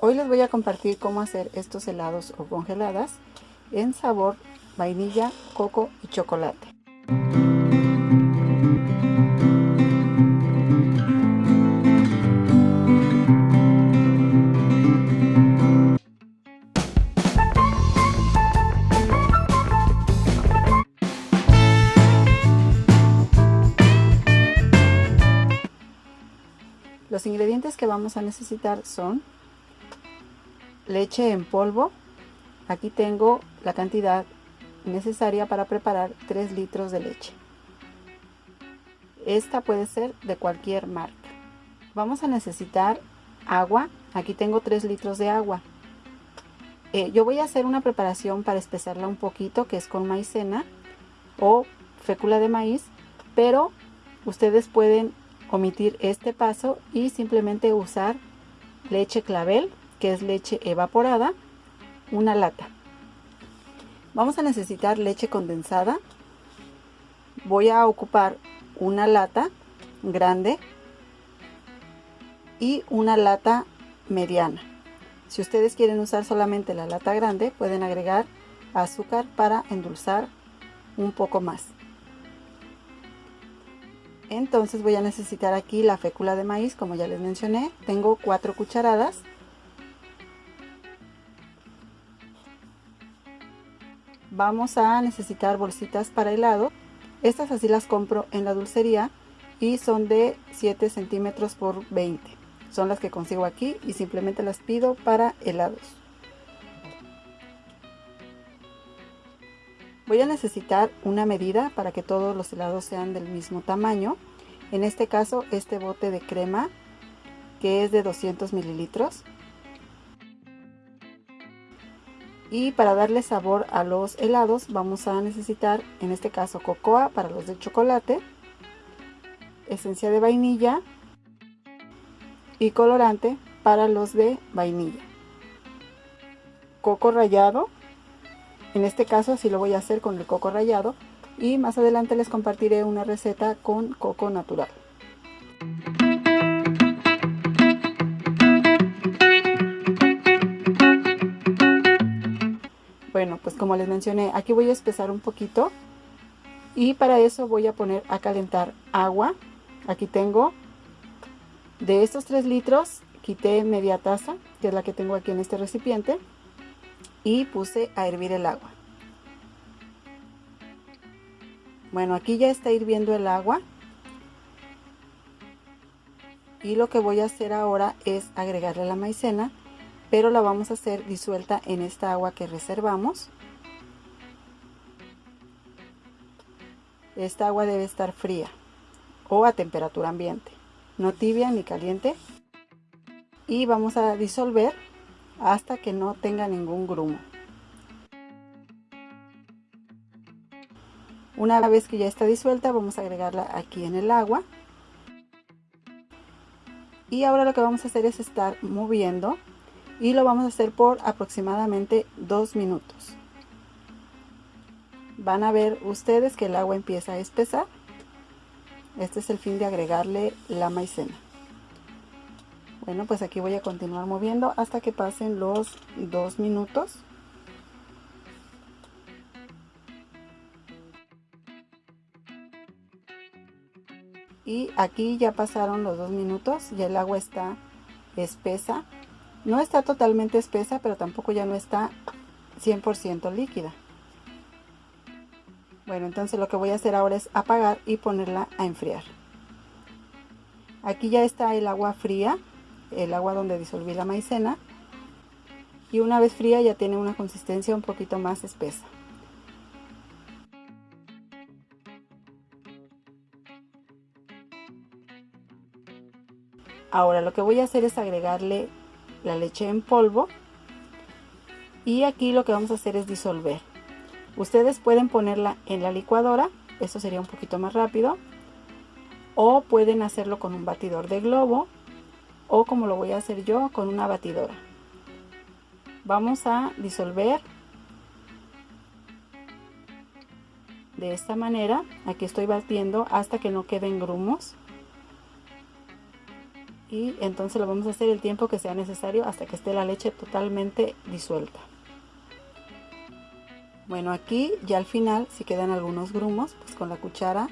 Hoy les voy a compartir cómo hacer estos helados o congeladas en sabor vainilla, coco y chocolate. Los ingredientes que vamos a necesitar son leche en polvo. Aquí tengo la cantidad necesaria para preparar 3 litros de leche. Esta puede ser de cualquier marca. Vamos a necesitar agua. Aquí tengo 3 litros de agua. Eh, yo voy a hacer una preparación para espesarla un poquito, que es con maicena o fécula de maíz, pero ustedes pueden omitir este paso y simplemente usar leche clavel, que es leche evaporada, una lata. Vamos a necesitar leche condensada. Voy a ocupar una lata grande y una lata mediana. Si ustedes quieren usar solamente la lata grande, pueden agregar azúcar para endulzar un poco más. Entonces voy a necesitar aquí la fécula de maíz, como ya les mencioné. Tengo cuatro cucharadas. Vamos a necesitar bolsitas para helado. Estas así las compro en la dulcería y son de 7 centímetros por 20. Son las que consigo aquí y simplemente las pido para helados. Voy a necesitar una medida para que todos los helados sean del mismo tamaño. En este caso, este bote de crema que es de 200 mililitros. Y para darle sabor a los helados vamos a necesitar, en este caso, cocoa para los de chocolate, esencia de vainilla y colorante para los de vainilla. Coco rallado en este caso así lo voy a hacer con el coco rallado y más adelante les compartiré una receta con coco natural. Pues como les mencioné, aquí voy a espesar un poquito y para eso voy a poner a calentar agua. Aquí tengo de estos 3 litros, quité media taza, que es la que tengo aquí en este recipiente y puse a hervir el agua. Bueno, aquí ya está hirviendo el agua. Y lo que voy a hacer ahora es agregarle la maicena, pero la vamos a hacer disuelta en esta agua que reservamos. Esta agua debe estar fría o a temperatura ambiente, no tibia ni caliente. Y vamos a disolver hasta que no tenga ningún grumo. Una vez que ya está disuelta vamos a agregarla aquí en el agua. Y ahora lo que vamos a hacer es estar moviendo y lo vamos a hacer por aproximadamente dos minutos. Van a ver ustedes que el agua empieza a espesar. Este es el fin de agregarle la maicena. Bueno, pues aquí voy a continuar moviendo hasta que pasen los dos minutos. Y aquí ya pasaron los dos minutos, ya el agua está espesa. No está totalmente espesa, pero tampoco ya no está 100% líquida. Bueno, entonces lo que voy a hacer ahora es apagar y ponerla a enfriar. Aquí ya está el agua fría el agua donde disolví la maicena y una vez fría ya tiene una consistencia un poquito más espesa. Ahora lo que voy a hacer es agregarle la leche en polvo y aquí lo que vamos a hacer es disolver. Ustedes pueden ponerla en la licuadora, eso sería un poquito más rápido, o pueden hacerlo con un batidor de globo o como lo voy a hacer yo con una batidora. Vamos a disolver de esta manera. Aquí estoy batiendo hasta que no queden grumos. Y entonces lo vamos a hacer el tiempo que sea necesario hasta que esté la leche totalmente disuelta. Bueno, aquí ya al final, si quedan algunos grumos, pues con la cuchara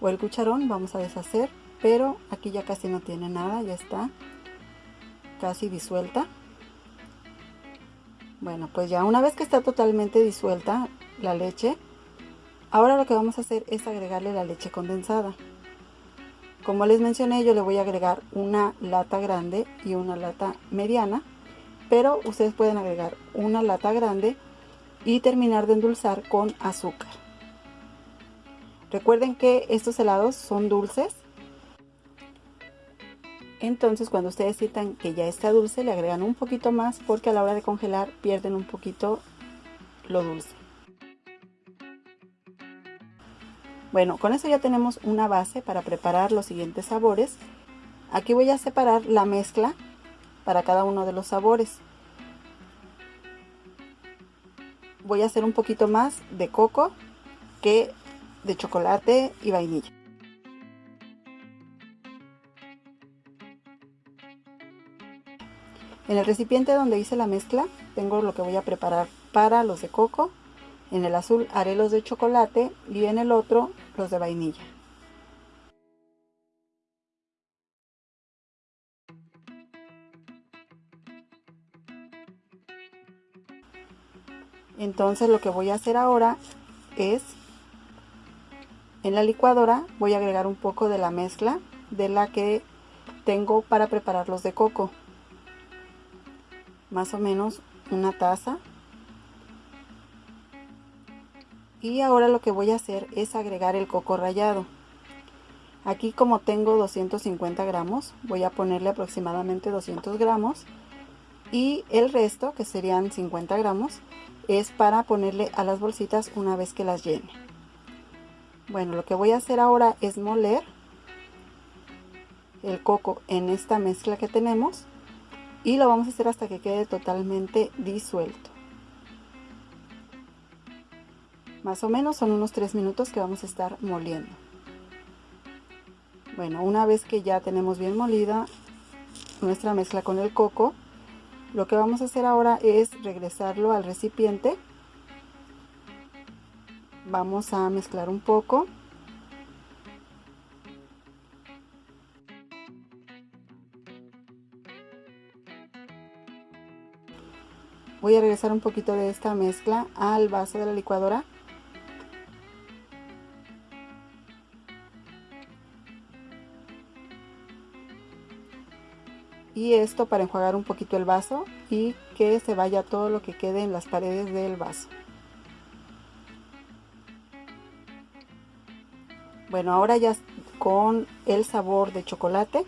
o el cucharón vamos a deshacer, pero aquí ya casi no tiene nada, ya está casi disuelta. Bueno, pues ya una vez que está totalmente disuelta la leche, ahora lo que vamos a hacer es agregarle la leche condensada. Como les mencioné, yo le voy a agregar una lata grande y una lata mediana, pero ustedes pueden agregar una lata grande y terminar de endulzar con azúcar. Recuerden que estos helados son dulces, entonces cuando ustedes sientan que ya está dulce le agregan un poquito más porque a la hora de congelar pierden un poquito lo dulce. Bueno, con eso ya tenemos una base para preparar los siguientes sabores. Aquí voy a separar la mezcla para cada uno de los sabores. Voy a hacer un poquito más de coco que de chocolate y vainilla. En el recipiente donde hice la mezcla tengo lo que voy a preparar para los de coco en el azul haré los de chocolate y en el otro los de vainilla. Entonces lo que voy a hacer ahora es en la licuadora voy a agregar un poco de la mezcla de la que tengo para preparar los de coco. Más o menos una taza y ahora lo que voy a hacer es agregar el coco rallado. Aquí como tengo 250 gramos voy a ponerle aproximadamente 200 gramos. Y el resto que serían 50 gramos es para ponerle a las bolsitas una vez que las llene. Bueno lo que voy a hacer ahora es moler el coco en esta mezcla que tenemos. Y lo vamos a hacer hasta que quede totalmente disuelto más o menos son unos 3 minutos que vamos a estar moliendo. Bueno, una vez que ya tenemos bien molida nuestra mezcla con el coco, lo que vamos a hacer ahora es regresarlo al recipiente. Vamos a mezclar un poco. Voy a regresar un poquito de esta mezcla al vaso de la licuadora y esto para enjuagar un poquito el vaso y que se vaya todo lo que quede en las paredes del vaso. Bueno, ahora ya con el sabor de chocolate,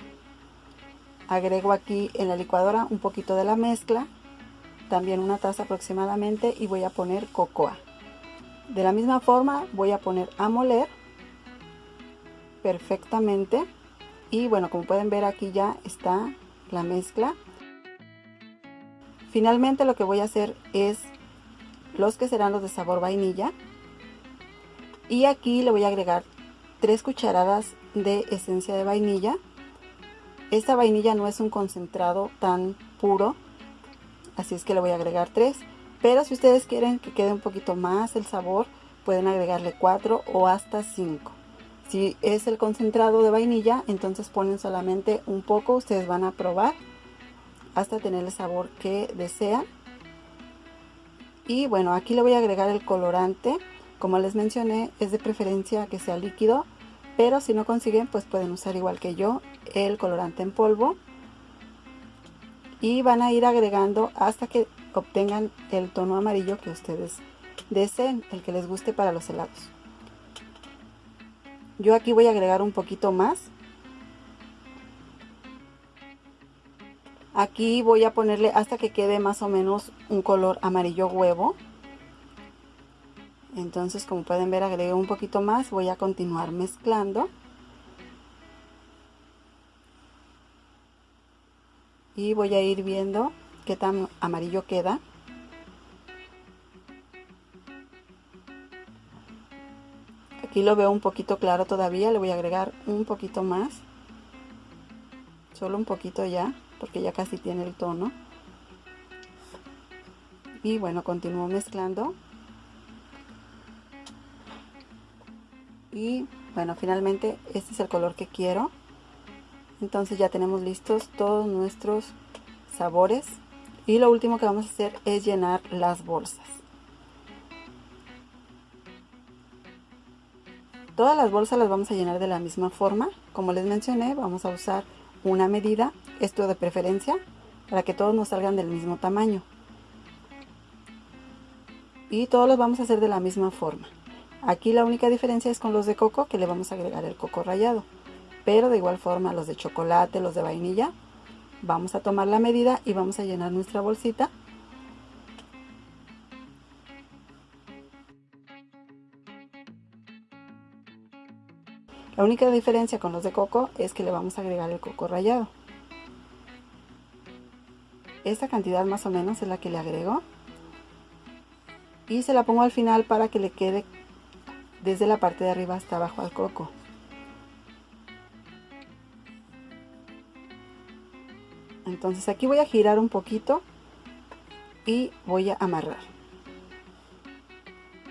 agrego aquí en la licuadora un poquito de la mezcla, también una taza aproximadamente y voy a poner cocoa. De la misma forma voy a poner a moler perfectamente y bueno, como pueden ver aquí ya está la mezcla. Finalmente lo que voy a hacer es los que serán los de sabor vainilla. Y aquí le voy a agregar tres cucharadas de esencia de vainilla. Esta vainilla no es un concentrado tan puro, así es que le voy a agregar tres. Pero si ustedes quieren que quede un poquito más el sabor, pueden agregarle cuatro o hasta cinco. Si es el concentrado de vainilla, entonces ponen solamente un poco. Ustedes van a probar hasta tener el sabor que desean. Y bueno, aquí le voy a agregar el colorante. Como les mencioné, es de preferencia que sea líquido. Pero si no consiguen, pues pueden usar igual que yo el colorante en polvo. Y van a ir agregando hasta que obtengan el tono amarillo que ustedes deseen, el que les guste para los helados. Yo aquí voy a agregar un poquito más. Aquí voy a ponerle hasta que quede más o menos un color amarillo huevo. Entonces como pueden ver agregué un poquito más. Voy a continuar mezclando. Y voy a ir viendo qué tan amarillo queda. Aquí lo veo un poquito claro todavía, le voy a agregar un poquito más. solo un poquito ya porque ya casi tiene el tono. Y bueno continúo mezclando. Y bueno finalmente este es el color que quiero. Entonces ya tenemos listos todos nuestros sabores. Y lo último que vamos a hacer es llenar las bolsas todas las bolsas las vamos a llenar de la misma forma. Como les mencioné vamos a usar una medida esto de preferencia para que todos nos salgan del mismo tamaño. Y todos los vamos a hacer de la misma forma. Aquí la única diferencia es con los de coco que le vamos a agregar el coco rallado. Pero de igual forma los de chocolate los de vainilla vamos a tomar la medida y vamos a llenar nuestra bolsita La única diferencia con los de coco es que le vamos a agregar el coco rallado. Esta cantidad más o menos es la que le agrego. Y se la pongo al final para que le quede desde la parte de arriba hasta abajo al coco. Entonces aquí voy a girar un poquito y voy a amarrar.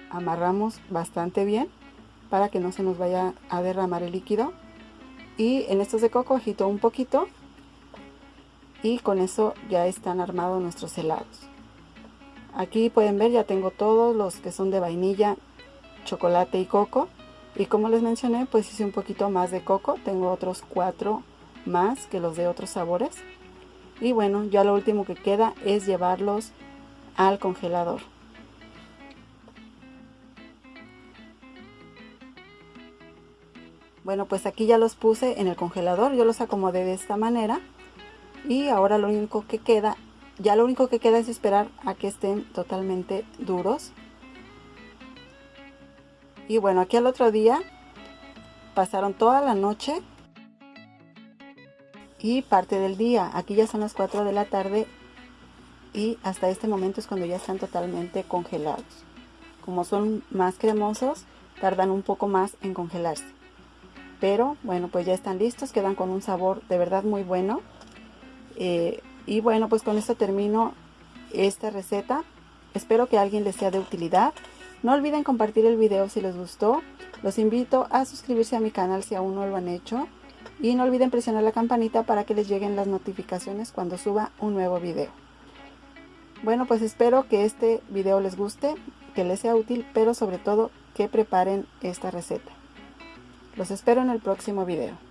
Amarramos bastante bien para que no se nos vaya a derramar el líquido. Y en estos de coco agito un poquito y con eso ya están armados nuestros helados. Aquí pueden ver ya tengo todos los que son de vainilla, chocolate y coco. Y como les mencioné, pues hice un poquito más de coco. Tengo otros cuatro más que los de otros sabores. Y bueno, ya lo último que queda es llevarlos al congelador. Bueno, pues aquí ya los puse en el congelador, yo los acomodé de esta manera. Y ahora lo único que queda, ya lo único que queda es esperar a que estén totalmente duros. Y bueno, aquí al otro día pasaron toda la noche y parte del día. Aquí ya son las 4 de la tarde y hasta este momento es cuando ya están totalmente congelados. Como son más cremosos, tardan un poco más en congelarse pero bueno pues ya están listos quedan con un sabor de verdad muy bueno. Eh, y bueno pues con esto termino esta receta. Espero que a alguien les sea de utilidad. No olviden compartir el video si les gustó. Los invito a suscribirse a mi canal si aún no lo han hecho. Y no olviden presionar la campanita para que les lleguen las notificaciones cuando suba un nuevo video. Bueno pues espero que este video les guste que les sea útil pero sobre todo que preparen esta receta los espero en el próximo video.